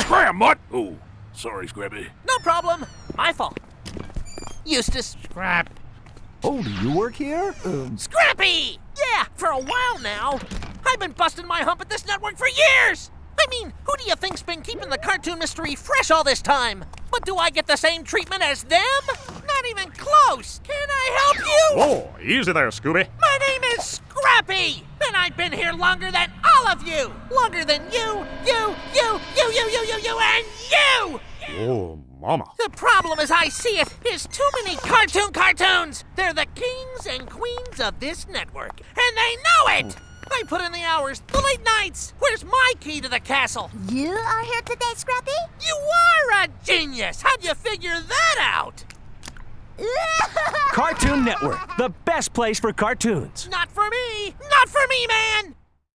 Scram, mutt! Oh, sorry, Scrappy. No problem. My fault. Eustace. Scrap. Oh, do you work here? Um... Scrappy! Yeah, for a while now. I've been busting my hump at this network for years! I mean, who do you think's been keeping the cartoon mystery fresh all this time? But do I get the same treatment as them? Not even close! Can I help you? Whoa, easy there, Scooby. My name is Scrappy, and I've been here longer than all of you! Longer than you, you, you, you, you, you, and you! Oh, mama. The problem as I see it is too many cartoon cartoons! They're the kings and queens of this network, and they know it! Hmm. I put in the hours, the late nights! Where's my key to the castle? You are here today, Scrappy? You are a genius! How'd you figure that out? Cartoon Network, the best place for cartoons. Not for me! Not for me, man!